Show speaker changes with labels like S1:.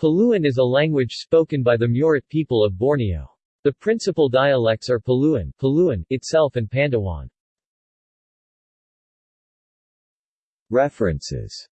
S1: Paluan is a language spoken by the Murut people of Borneo. The principal dialects are Paluan, Paluan itself and Pandawan.
S2: References